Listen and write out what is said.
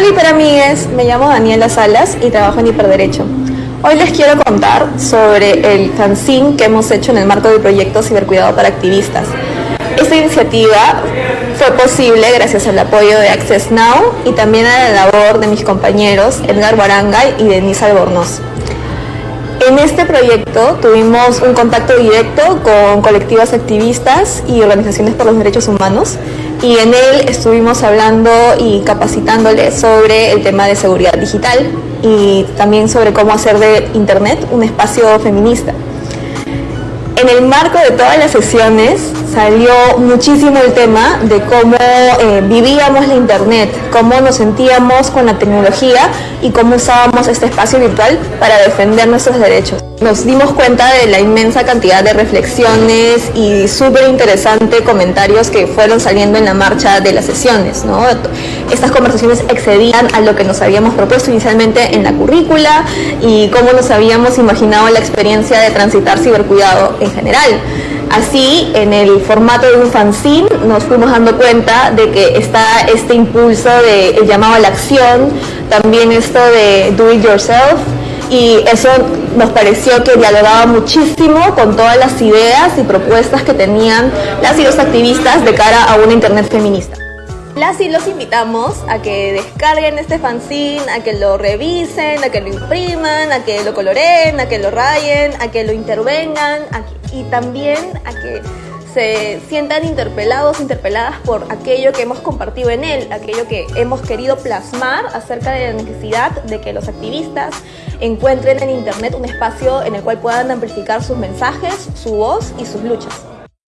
Hola hiperamigues, me llamo Daniela Salas y trabajo en Hiperderecho. Hoy les quiero contar sobre el fanzine que hemos hecho en el marco del proyecto Cibercuidado para Activistas. Esta iniciativa fue posible gracias al apoyo de Access Now y también a la labor de mis compañeros Edgar Barangay y Denise Albornoz. En este proyecto tuvimos un contacto directo con colectivos activistas y organizaciones por los derechos humanos y en él estuvimos hablando y capacitándoles sobre el tema de seguridad digital y también sobre cómo hacer de Internet un espacio feminista. En el marco de todas las sesiones salió muchísimo el tema de cómo eh, vivíamos la internet, cómo nos sentíamos con la tecnología y cómo usábamos este espacio virtual para defender nuestros derechos. Nos dimos cuenta de la inmensa cantidad de reflexiones y súper interesantes comentarios que fueron saliendo en la marcha de las sesiones. Estas conversaciones excedían a lo que nos habíamos propuesto inicialmente en la currícula y cómo nos habíamos imaginado la experiencia de transitar cibercuidado general. Así, en el formato de un fanzine, nos fuimos dando cuenta de que está este impulso de el llamado a la acción, también esto de do it yourself, y eso nos pareció que dialogaba muchísimo con todas las ideas y propuestas que tenían las y los activistas de cara a una internet feminista. Las y los invitamos a que descarguen este fanzine, a que lo revisen, a que lo impriman, a que lo coloreen, a que lo rayen, a que lo intervengan y también a que se sientan interpelados, interpeladas por aquello que hemos compartido en él, aquello que hemos querido plasmar acerca de la necesidad de que los activistas encuentren en Internet un espacio en el cual puedan amplificar sus mensajes, su voz y sus luchas.